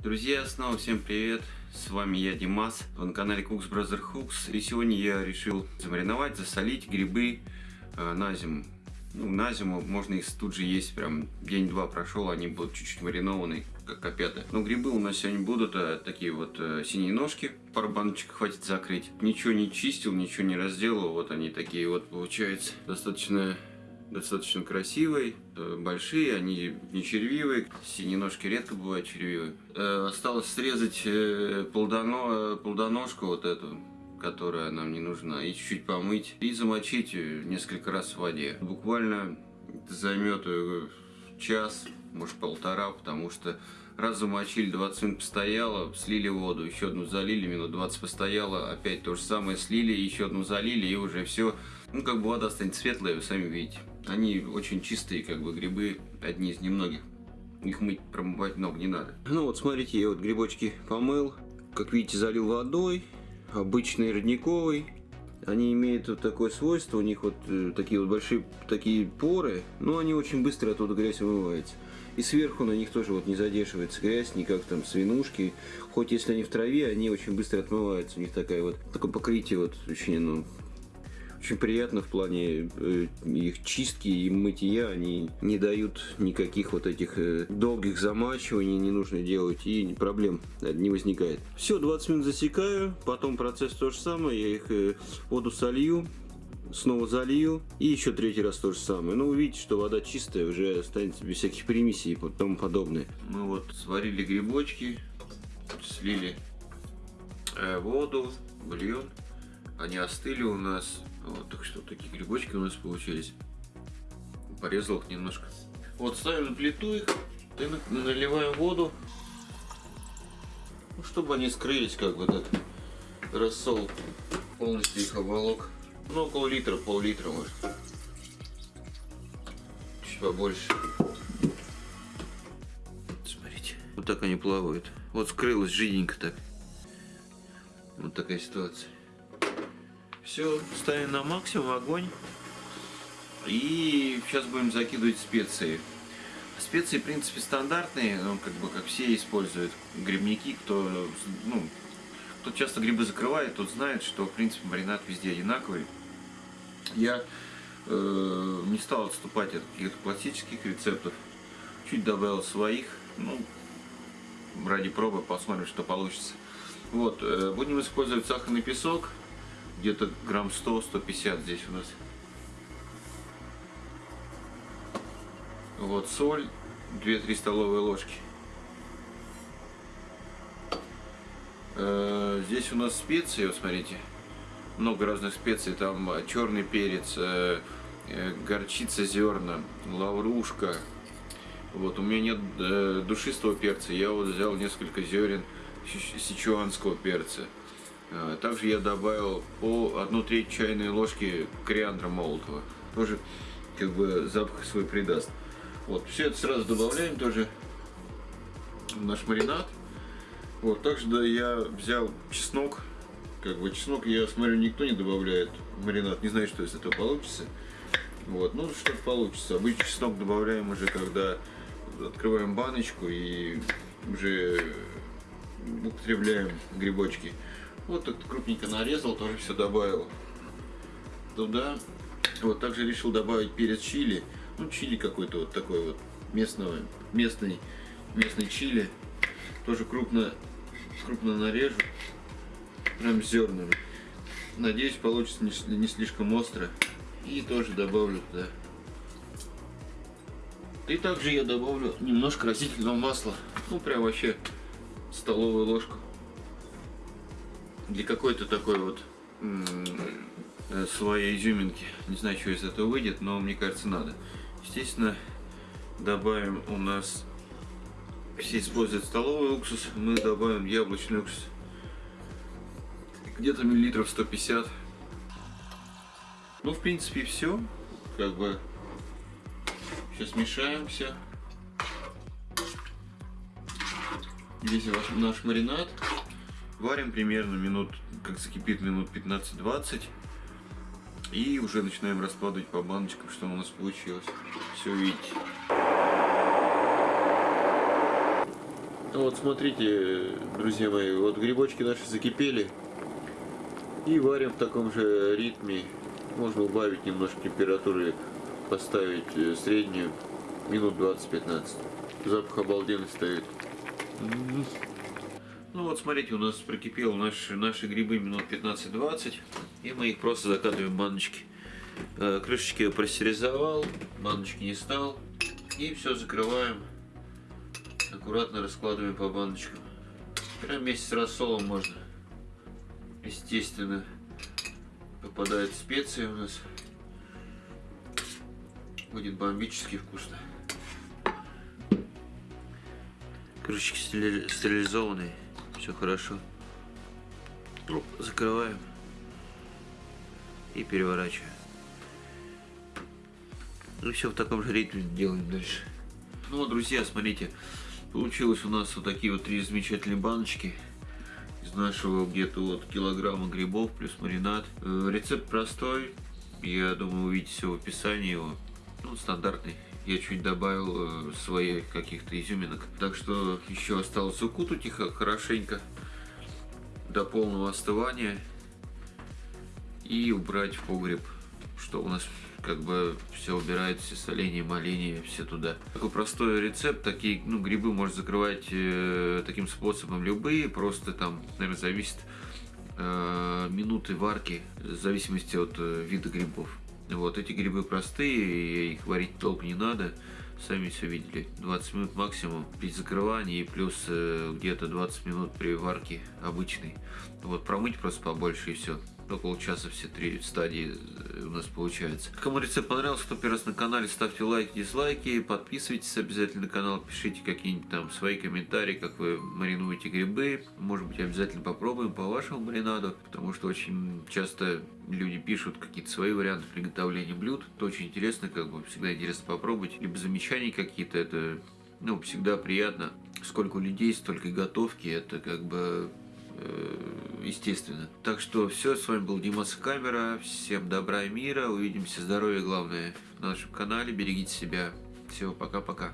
Друзья, снова всем привет! С вами я, Димас, вы на канале Cooks Brother Hooks. И сегодня я решил замариновать, засолить грибы э, на зиму. Ну, на зиму можно их тут же есть, прям день-два прошел, они будут чуть-чуть маринованы, как опята. Но грибы у нас сегодня будут а, такие вот а, синие ножки, пару баночек хватит закрыть. Ничего не чистил, ничего не разделал, вот они такие вот получается. Достаточно достаточно красивые, э, большие, они не червивые, синие ножки редко бывают червивые. Э, осталось срезать э, плодоно, плодоножку вот эту, которая нам не нужна, и чуть-чуть помыть, и замочить несколько раз в воде. Буквально займет час, может полтора, потому что раз замочили, 20 минут постояло, слили воду, еще одну залили, минут 20 постояло, опять то же самое слили, еще одну залили, и уже все, ну как бы вода станет светлая, вы сами видите. Они очень чистые, как бы грибы, одни из немногих. Их мыть, промывать много не надо. Ну вот, смотрите, я вот грибочки помыл. Как видите, залил водой. Обычный родниковый. Они имеют вот такое свойство, у них вот э, такие вот большие такие поры, но они очень быстро оттуда грязь вымывается. И сверху на них тоже вот не задерживается грязь, не как там свинушки. Хоть если они в траве, они очень быстро отмываются. У них такая вот такое покрытие вот очень, ну, очень приятно в плане э, их чистки и мытья. Они не дают никаких вот этих э, долгих замачиваний, не нужно делать, и проблем не возникает. Все, 20 минут засекаю, потом процесс то же самое, я их э, воду солью, снова залью и еще третий раз то же самое. Ну, увидите, что вода чистая, уже останется без всяких примесей и тому подобное. Мы вот сварили грибочки, слили воду, бульон. Они остыли у нас. Вот, так что такие грибочки у нас получились. Порезал их немножко. Вот ставим на плиту их, и наливаем воду, ну, чтобы они скрылись, как бы так. Рассол полностью их оболок. Ну, около литра, пол-литра может. Чуть побольше. Смотрите. Вот так они плавают. Вот скрылось жиденько так. Вот такая ситуация. Все, ставим на максимум огонь. И сейчас будем закидывать специи. Специи, в принципе, стандартные, ну, как бы, как все используют. Грибники, кто, ну, кто часто грибы закрывает, тот знает, что, в принципе, маринад везде одинаковый. Я э, не стал отступать от каких-то классических рецептов. Чуть добавил своих, ну, ради пробы посмотрим, что получится. Вот, э, будем использовать сахарный песок, где-то грамм 100-150 здесь у нас. Вот соль, 2-3 столовые ложки. Э, здесь у нас специи, вот смотрите, много разных специй, там черный перец, э, э, горчица зерна, лаврушка. Вот, у меня нет душистого перца, я вот взял несколько зерен сичуанского перца. Э, также я добавил по 1 треть чайной ложки кориандра молотого. Тоже как бы запах свой придаст. Вот, все это сразу добавляем тоже в наш маринад. Вот, также да, я взял чеснок. Как бы чеснок, я смотрю, никто не добавляет в маринад. Не знаю, что из этого получится. Вот, ну что-то получится. Обычно чеснок добавляем уже, когда открываем баночку и уже употребляем грибочки. Вот так крупненько нарезал, тоже все добавил туда. Вот также решил добавить перец чили. Ну, чили какой-то вот такой вот местного, местный, местный чили. Тоже крупно, крупно нарежу. Прям зернами. Надеюсь, получится не, не слишком остро. И тоже добавлю туда. И также я добавлю немножко растительного масла. Ну, прям вообще столовую ложку для какой-то такой вот э, своей изюминки. Не знаю, что из этого выйдет, но мне кажется надо. Естественно, добавим у нас, все используют столовый уксус, мы добавим яблочный уксус. Где-то миллилитров 150. Ну, в принципе, все. Как бы сейчас мешаем все. Весь наш маринад. Варим примерно минут, как закипит, минут 15-20. И уже начинаем раскладывать по баночкам, что у нас получилось. Все видите. Ну Вот смотрите, друзья мои, вот грибочки наши закипели. И варим в таком же ритме. Можно убавить немножко температуры, поставить э, среднюю, минут 20-15. Запах обалденный стоит. Ну вот смотрите, у нас прокипел наши, наши грибы минут 15-20. И мы их просто закатываем в баночки. Э, крышечки я пастеризовал, баночки не стал. И все закрываем. Аккуратно раскладываем по баночкам. Прям вместе с рассолом можно. Естественно, попадают специи у нас. Будет бомбически вкусно. Крышечки стерилизованные. Все хорошо. Ну, закрываем. И переворачиваем. Ну все в таком же ритме делаем дальше. Ну вот, друзья, смотрите. Получилось у нас вот такие вот три замечательные баночки из нашего где-то вот килограмма грибов плюс маринад. Э, рецепт простой, я думаю увидите все в описании его. Ну, стандартный. Я чуть добавил э, своих каких-то изюминок. Так что еще осталось укутать их хорошенько до полного остывания и убрать в погреб, что у нас как бы все убирает, все соление, моление, все туда. Такой простой рецепт, такие ну, грибы можно закрывать э, таким способом любые, просто там, наверное, зависит э, минуты варки, в зависимости от э, вида грибов. Вот эти грибы простые, их варить долго не надо, сами все видели. 20 минут максимум при закрывании плюс э, где-то 20 минут при варке обычной. Вот промыть просто побольше и все около часа все три стадии э, у нас получается. Кому рецепт понравился, кто первый раз на канале, ставьте лайки, дизлайки, подписывайтесь обязательно на канал, пишите какие-нибудь там свои комментарии, как вы маринуете грибы. Может быть, обязательно попробуем по вашему маринаду, потому что очень часто люди пишут какие-то свои варианты приготовления блюд. Это очень интересно, как бы всегда интересно попробовать. Либо замечания какие-то, это ну, всегда приятно. Сколько людей, столько готовки, это как бы естественно. Так что все, с вами был Димас Камера. Всем добра и мира. Увидимся, здоровья главное, на нашем канале. Берегите себя. Всего пока-пока.